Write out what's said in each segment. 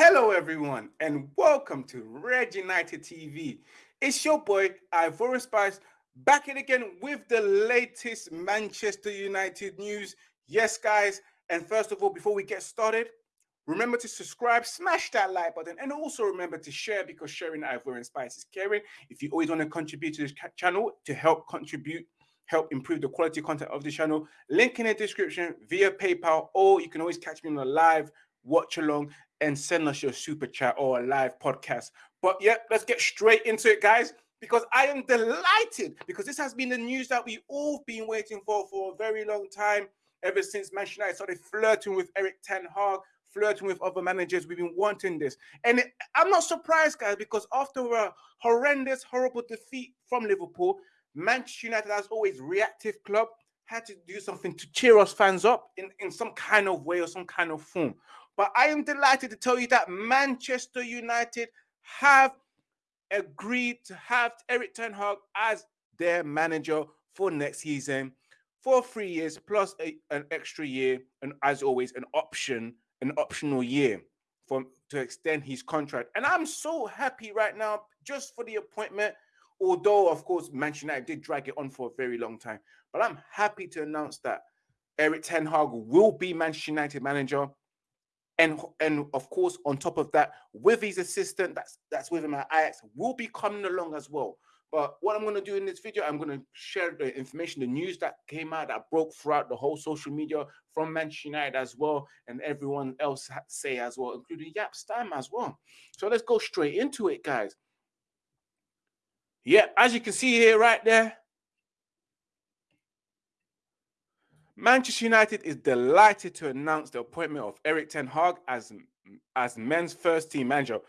Hello, everyone, and welcome to Red United TV. It's your boy, Ivorian Spice, back in again with the latest Manchester United news. Yes, guys, and first of all, before we get started, remember to subscribe, smash that like button, and also remember to share because sharing Ivorian Spice is caring. If you always want to contribute to this channel to help contribute help improve the quality content of the channel. Link in the description via PayPal, or you can always catch me on a live watch along and send us your super chat or a live podcast. But yeah, let's get straight into it, guys, because I am delighted because this has been the news that we all been waiting for for a very long time. Ever since Manchester United started flirting with Erik Ten Hag, flirting with other managers, we've been wanting this. And it, I'm not surprised, guys, because after a horrendous, horrible defeat from Liverpool, Manchester United, as always, reactive club, had to do something to cheer us fans up in, in some kind of way or some kind of form. But I am delighted to tell you that Manchester United have agreed to have Erik Ten Hag as their manager for next season for three years plus a, an extra year, and as always, an option, an optional year for to extend his contract. And I'm so happy right now just for the appointment although of course Manchester United did drag it on for a very long time. But I'm happy to announce that Erik Ten Hag will be Manchester United manager. And, and of course, on top of that, with his assistant that's that's with him at Ajax, will be coming along as well. But what I'm going to do in this video, I'm going to share the information, the news that came out that broke throughout the whole social media from Manchester United as well, and everyone else say as well, including Jaap Stam as well. So let's go straight into it, guys. Yeah, as you can see here right there, Manchester United is delighted to announce the appointment of Erik Ten Hag as, as men's first team manager.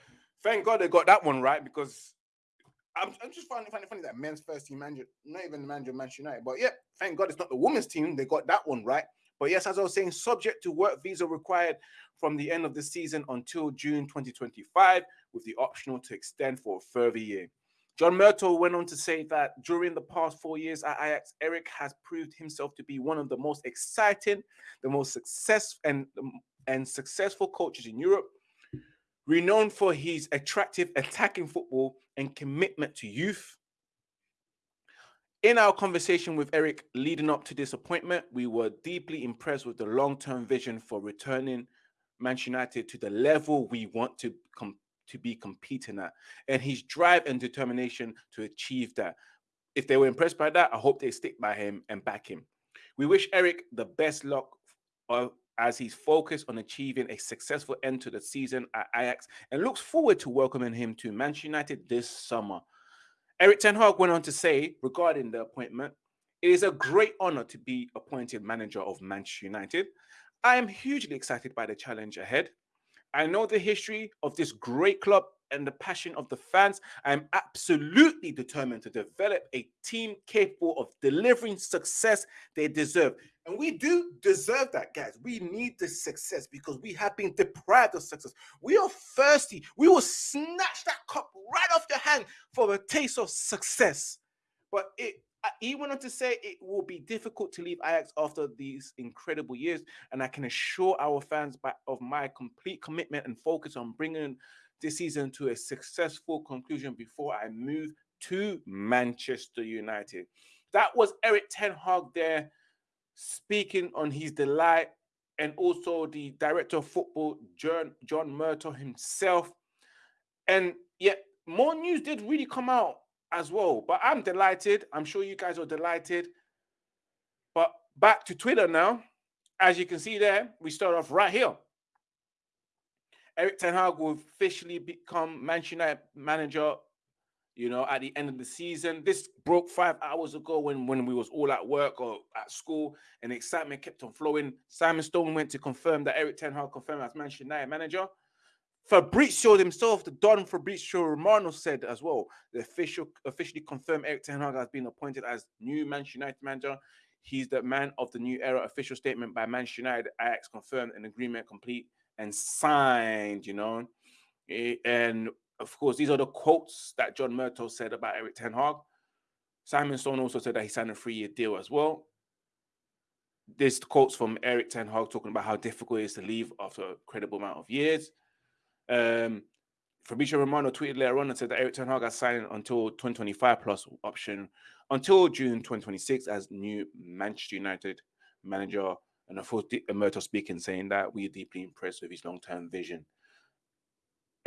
Thank God they got that one right because I'm, I'm just finding funny, funny that men's first team manager, not even the manager of Manchester United, but yeah, thank God it's not the women's team. They got that one right. But yes, as I was saying, subject to work visa required from the end of the season until June 2025, with the optional to extend for a further year. John Murtough went on to say that during the past four years at Ajax, Erik has proved himself to be one of the most exciting, the most successful and, um, and successful coaches in Europe, renowned for his attractive attacking football and commitment to youth. In our conversation with Erik leading up to this appointment, we were deeply impressed with the long-term vision for returning Manchester United to the level we want to come to be competing at and his drive and determination to achieve that. If they were impressed by that, I hope they stick by him and back him. We wish Erik the best luck as he's focused on achieving a successful end to the season at Ajax and looks forward to welcoming him to Manchester United this summer. Erik Ten Hag went on to say regarding the appointment, it is a great honor to be appointed manager of Manchester United. I am hugely excited by the challenge ahead. I know the history of this great club and the passion of the fans. I'm absolutely determined to develop a team capable of delivering success they deserve. And we do deserve that, guys. We need the success because we have been deprived of success. We are thirsty. We will snatch that cup right off your hand for a taste of success. But it he went on to say it will be difficult to leave Ajax after these incredible years, and I can assure our fans of my complete commitment and focus on bringing this season to a successful conclusion before I move to Manchester United. That was Erik Ten Hag there speaking on his delight, and also the director of football, John, John himself. And yet, more news did really come out as well. But I'm delighted. I'm sure you guys are delighted. But back to Twitter now. As you can see there, we start off right here. Erik Ten Hag will officially become Manchester United manager, you know, at the end of the season. This broke five hours ago when, when we was all at work or at school and excitement kept on flowing. Simon Stone went to confirm that Erik Ten Hag confirmed as Manchester United manager. Fabrizio himself, the Don Fabrizio Romano said as well, the official officially confirmed Erik Ten Hag has been appointed as new Manchester United manager. He's the man of the new era. Official statement by Manchester United. Ajax confirmed an agreement complete and signed. You know, eh, and of course these are the quotes that John Murtough said about Erik Ten Hag. Simon Stone also said that he signed a three-year deal as well. This quotes from Erik Ten Hag talking about how difficult it is to leave after a credible amount of years. Um, Fabrizio Romano tweeted later on and said that Erik Ten Hag has signed until 2025 plus option until June 2026 as new Manchester United manager. And of course, Emerto speaking, saying that we are deeply impressed with his long-term vision.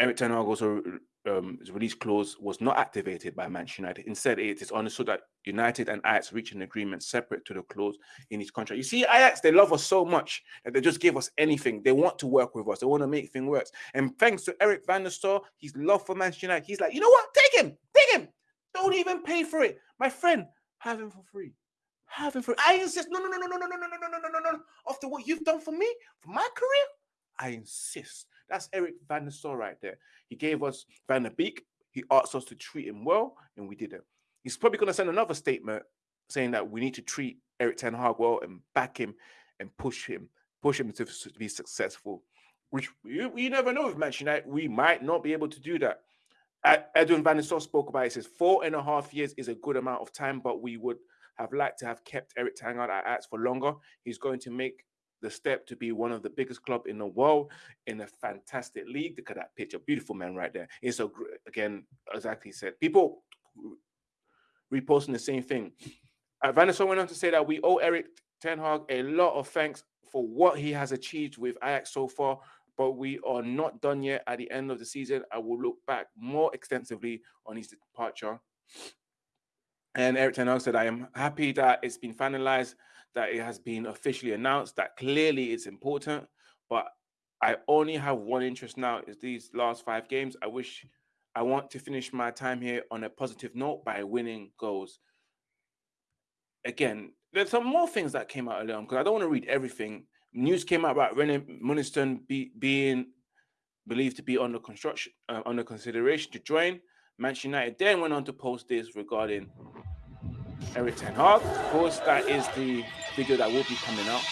Erik Ten Hag also um, release clause was not activated by Manchester United. Instead, it is understood that United and Ajax reached an agreement separate to the clause in his contract. You see, Ajax, they love us so much that they just give us anything. They want to work with us. They want to make things work. And thanks to Eric van der Sar, his love for Manchester United, he's like, you know what? Take him. Take him. Don't even pay for it. My friend, have him for free. Have him for I insist. No, no, no, no, no, no, no, no, no, no, no, no, no. After what you've done for me, for my career, I insist. That's Eric Van der Sar right there. He gave us Van der Beek. He asked us to treat him well, and we didn't. He's probably going to send another statement saying that we need to treat Erik Ten Hag well and back him and push him, push him to, to be successful. Which you, you never know with Manchester United, we might not be able to do that. Edwin Van der Sar spoke about it. He says four and a half years is a good amount of time, but we would have liked to have kept Erik Ten Hag at Ajax for longer. He's going to make the step to be one of the biggest club in the world in a fantastic league. Look at that picture, beautiful man right there. It's a again, exactly said. People reposting the same thing. Uh, went on to say that we owe Erik Ten Hag a lot of thanks for what he has achieved with Ajax so far, but we are not done yet. At the end of the season, I will look back more extensively on his departure. And Erik Ten Hag said, I am happy that it's been finalized that it has been officially announced that clearly it's important, but I only have one interest now is these last five games. I wish I want to finish my time here on a positive note by winning goals. Again, there's some more things that came out earlier because I don't want to read everything. News came out about René Meulensteen be, being believed to be under construction, uh, under consideration to join. Manchester United then went on to post this regarding Erik Ten Hag. Of course, that is the video that will be coming out.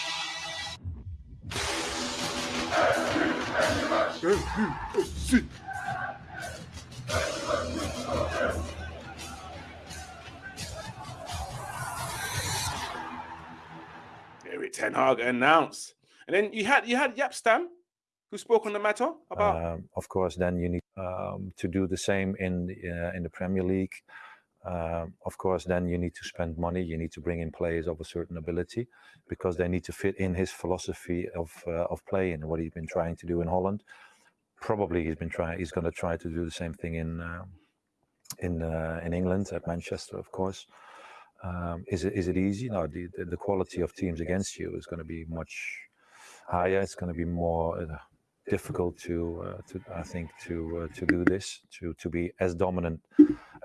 Erik Ten Hag announced, and then you had you had Jaap Stam, who spoke on the matter about. Um, of course, then you need um, to do the same in the, uh, in the Premier League. Um, of course, then you need to spend money. You need to bring in players of a certain ability because they need to fit in his philosophy of uh, of play and what he's been trying to do in Holland. Probably he's been trying. He's going to try to do the same thing in uh, in uh, in England at Manchester, of course. Um, is it is it easy? No. The, the quality of teams against you is going to be much higher. It's going to be more uh, difficult to uh, to I think to uh, to do this to to be as dominant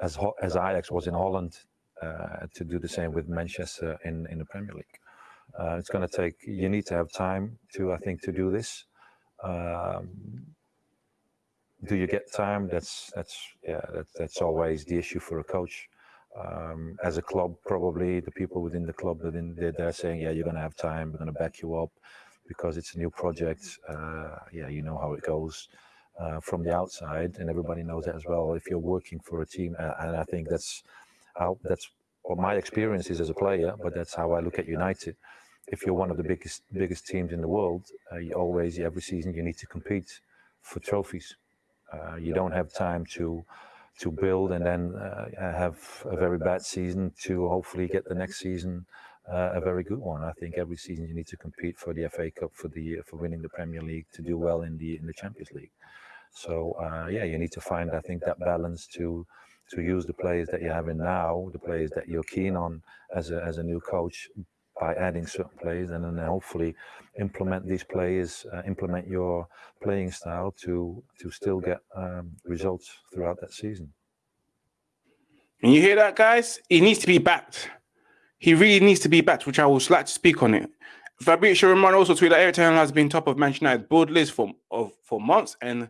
as as Ajax was in Holland uh, to do the same with Manchester in in the Premier League. Uh, it's going to take. You need to have time to, I think, to do this. Um, do you get time? That's that's yeah. That's that's always the issue for a coach. Um, as a club, probably the people within the club within they're, they're saying, yeah, you're going to have time. We're going to back you up because it's a new project. Uh, yeah, you know how it goes uh, from the outside, and everybody knows that as well. If you're working for a team, uh, and I think that's how that's what my experience is as a player, but that's how I look at United. If you're one of the biggest biggest teams in the world, uh, you always every season you need to compete for trophies. Uh, you don't have time to to build and then uh, have a very bad season to hopefully get the next season uh, a very good one. I think every season you need to compete for the FA Cup, for the for winning the Premier League, to do well in the in the Champions League. So uh, yeah, you need to find I think that balance to to use the players that you have in now, the players that you're keen on as a as a new coach by adding certain players, and then hopefully implement these players, uh, implement your playing style to to still get um, results throughout that season. And you hear that, guys? He needs to be backed. He really needs to be backed, which I would like to speak on it. Fabrizio Romano also tweeted that Erik Ten has been top of Manchester United's board list for of for months, and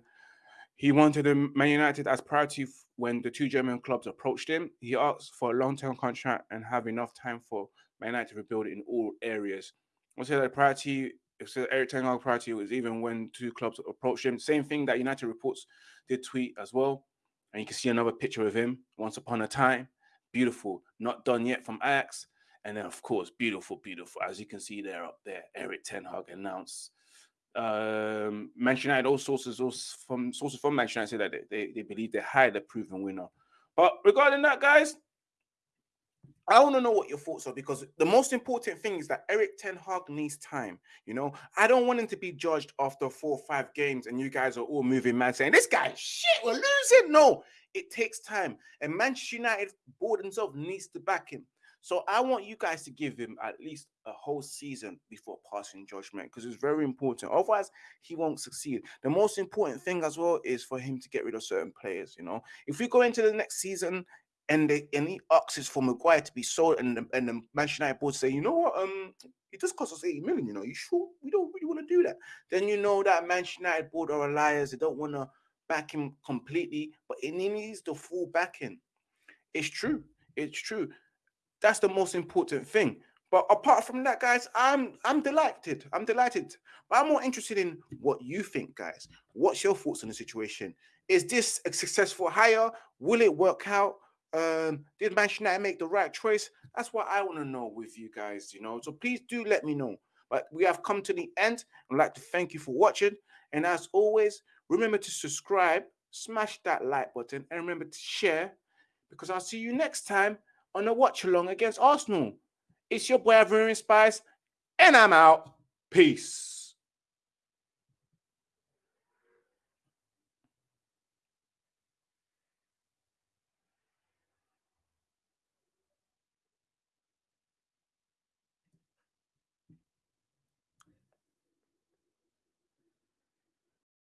he wanted Man United as priority when the two German clubs approached him. He asked for a long-term contract and have enough time for Man United to rebuild in all areas. Say that priority, if Erik Ten Hag priority was even when two clubs approached him. Same thing that United reports did tweet as well. And you can see another picture of him once upon a time. Beautiful, not done yet from Ajax. And then, of course, beautiful, beautiful. As you can see there up there, Erik Ten Hag announced Um, Manchester United, all sources, all from sources from Manchester United, say that they, they, they believe they hired a proven winner. But regarding that, guys, I want to know what your thoughts are because the most important thing is that Erik Ten Hag needs time. You know, I don't want him to be judged after four or five games and you guys are all moving mad saying, This guy, shit, we're losing. No, it takes time. And Manchester United board themselves needs to back him. So I want you guys to give him at least a whole season before passing judgment because it's very important. Otherwise, he won't succeed. The most important thing as well is for him to get rid of certain players. You know, if we go into the next season and they and he asks for Maguire to be sold, and the, and the Manchester United board say, you know what, um, it just cost us 80 million. You know, you sure we don't really want to do that? Then you know that Manchester United board are liars. They don't want to back him completely, but he needs the full backing. It's true. It's true. That's the most important thing. But apart from that, guys, I'm I'm delighted. I'm delighted. But I'm more interested in what you think, guys. What's your thoughts on the situation? Is this a successful hire? Will it work out? Um, did Manchester United make the right choice? That's what I want to know with you guys, you know. So please do let me know. But we have come to the end. I'd like to thank you for watching. And as always, remember to subscribe, smash that like button, and remember to share because I'll see you next time on a watch along against Arsenal. It's your boy Ivorian Spice, and I'm out. Peace.